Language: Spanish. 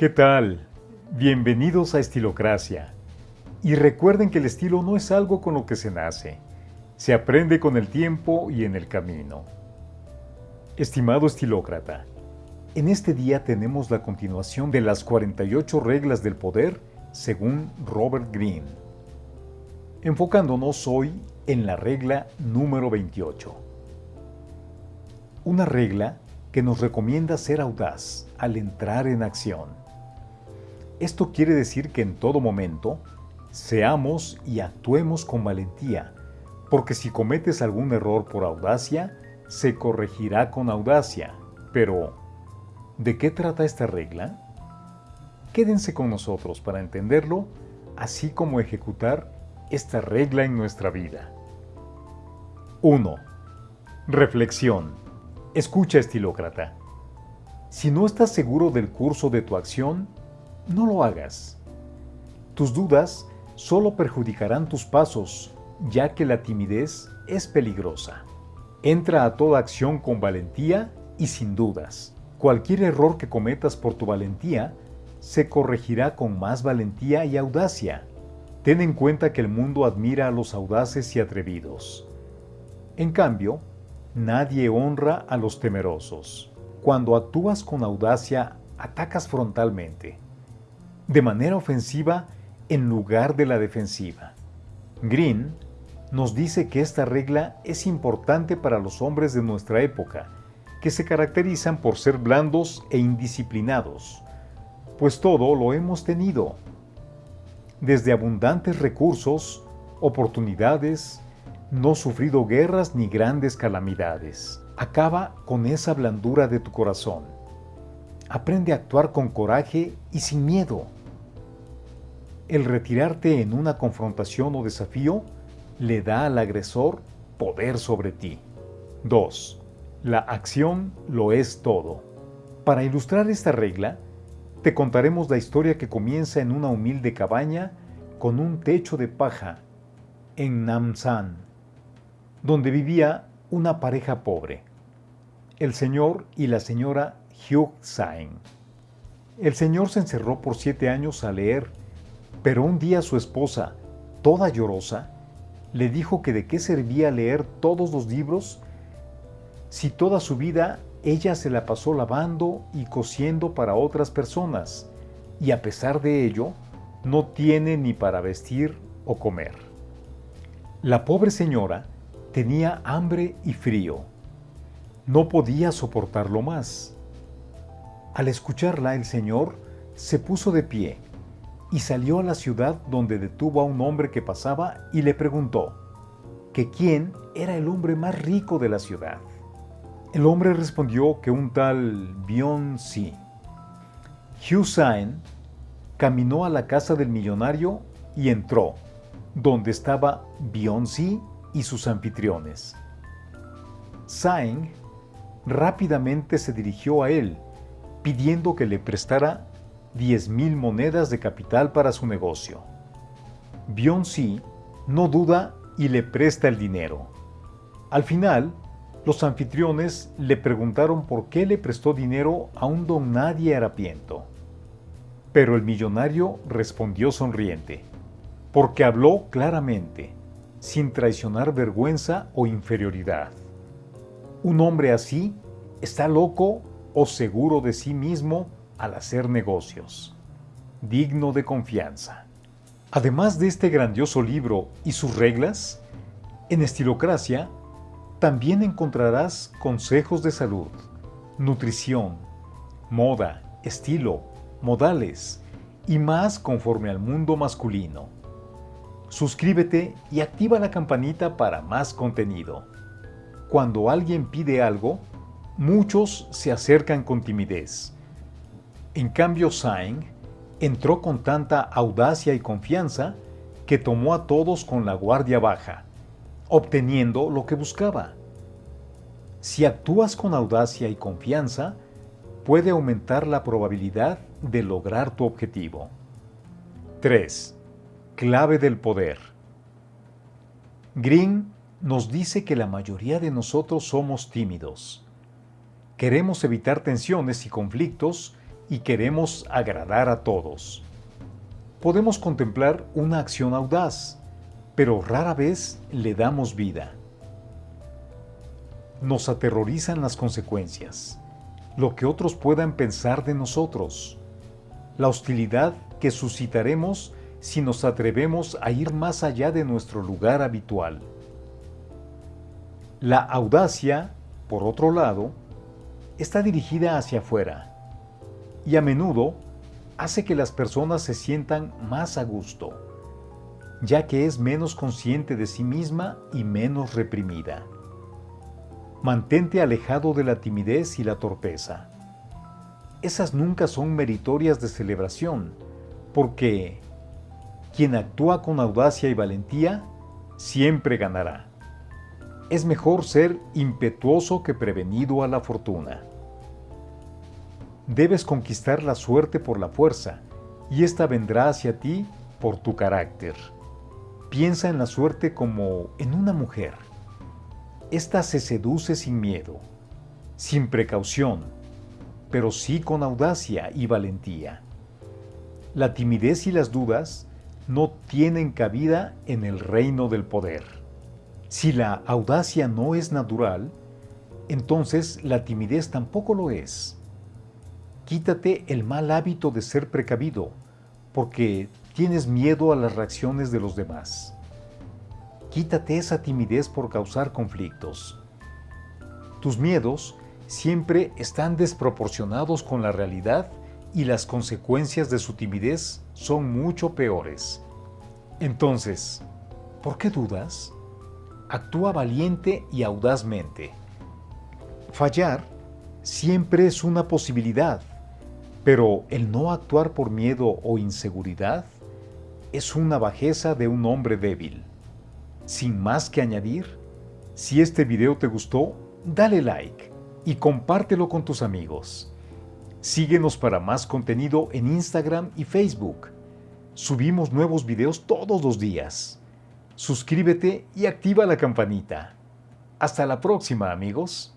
¿Qué tal? Bienvenidos a Estilocracia. Y recuerden que el estilo no es algo con lo que se nace, se aprende con el tiempo y en el camino. Estimado estilócrata, en este día tenemos la continuación de las 48 reglas del poder según Robert Greene, enfocándonos hoy en la regla número 28. Una regla que nos recomienda ser audaz al entrar en acción esto quiere decir que en todo momento seamos y actuemos con valentía, porque si cometes algún error por audacia, se corregirá con audacia. Pero, ¿de qué trata esta regla? Quédense con nosotros para entenderlo, así como ejecutar esta regla en nuestra vida. 1. Reflexión. Escucha, estilócrata. Si no estás seguro del curso de tu acción, no lo hagas. Tus dudas solo perjudicarán tus pasos, ya que la timidez es peligrosa. Entra a toda acción con valentía y sin dudas. Cualquier error que cometas por tu valentía se corregirá con más valentía y audacia. Ten en cuenta que el mundo admira a los audaces y atrevidos. En cambio, nadie honra a los temerosos. Cuando actúas con audacia, atacas frontalmente de manera ofensiva en lugar de la defensiva. Green nos dice que esta regla es importante para los hombres de nuestra época, que se caracterizan por ser blandos e indisciplinados, pues todo lo hemos tenido, desde abundantes recursos, oportunidades, no sufrido guerras ni grandes calamidades. Acaba con esa blandura de tu corazón. Aprende a actuar con coraje y sin miedo el retirarte en una confrontación o desafío le da al agresor poder sobre ti. 2. La acción lo es todo. Para ilustrar esta regla, te contaremos la historia que comienza en una humilde cabaña con un techo de paja en Namsan, donde vivía una pareja pobre, el señor y la señora Hyuk Saeng. El señor se encerró por siete años a leer pero un día su esposa, toda llorosa, le dijo que de qué servía leer todos los libros si toda su vida ella se la pasó lavando y cosiendo para otras personas, y a pesar de ello, no tiene ni para vestir o comer. La pobre señora tenía hambre y frío. No podía soportarlo más. Al escucharla, el Señor se puso de pie y salió a la ciudad donde detuvo a un hombre que pasaba y le preguntó que quién era el hombre más rico de la ciudad. El hombre respondió que un tal Bion-si. Hussein caminó a la casa del millonario y entró, donde estaba Bion-si y sus anfitriones. Saeng rápidamente se dirigió a él, pidiendo que le prestara 10.000 monedas de capital para su negocio. Bion-si no duda y le presta el dinero. Al final, los anfitriones le preguntaron por qué le prestó dinero a un don nadie harapiento. Pero el millonario respondió sonriente, porque habló claramente, sin traicionar vergüenza o inferioridad. Un hombre así está loco o seguro de sí mismo al hacer negocios. Digno de confianza. Además de este grandioso libro y sus reglas, en Estilocracia también encontrarás consejos de salud, nutrición, moda, estilo, modales y más conforme al mundo masculino. Suscríbete y activa la campanita para más contenido. Cuando alguien pide algo, muchos se acercan con timidez en cambio, Saeng entró con tanta audacia y confianza que tomó a todos con la guardia baja, obteniendo lo que buscaba. Si actúas con audacia y confianza, puede aumentar la probabilidad de lograr tu objetivo. 3. Clave del poder. Green nos dice que la mayoría de nosotros somos tímidos. Queremos evitar tensiones y conflictos y queremos agradar a todos. Podemos contemplar una acción audaz, pero rara vez le damos vida. Nos aterrorizan las consecuencias, lo que otros puedan pensar de nosotros, la hostilidad que suscitaremos si nos atrevemos a ir más allá de nuestro lugar habitual. La audacia, por otro lado, está dirigida hacia afuera y a menudo hace que las personas se sientan más a gusto, ya que es menos consciente de sí misma y menos reprimida. Mantente alejado de la timidez y la torpeza. Esas nunca son meritorias de celebración, porque quien actúa con audacia y valentía siempre ganará. Es mejor ser impetuoso que prevenido a la fortuna. Debes conquistar la suerte por la fuerza, y ésta vendrá hacia ti por tu carácter. Piensa en la suerte como en una mujer. Esta se seduce sin miedo, sin precaución, pero sí con audacia y valentía. La timidez y las dudas no tienen cabida en el reino del poder. Si la audacia no es natural, entonces la timidez tampoco lo es. Quítate el mal hábito de ser precavido, porque tienes miedo a las reacciones de los demás. Quítate esa timidez por causar conflictos. Tus miedos siempre están desproporcionados con la realidad y las consecuencias de su timidez son mucho peores. Entonces, ¿por qué dudas? Actúa valiente y audazmente. Fallar siempre es una posibilidad, pero el no actuar por miedo o inseguridad es una bajeza de un hombre débil. Sin más que añadir, si este video te gustó, dale like y compártelo con tus amigos. Síguenos para más contenido en Instagram y Facebook. Subimos nuevos videos todos los días. Suscríbete y activa la campanita. Hasta la próxima amigos.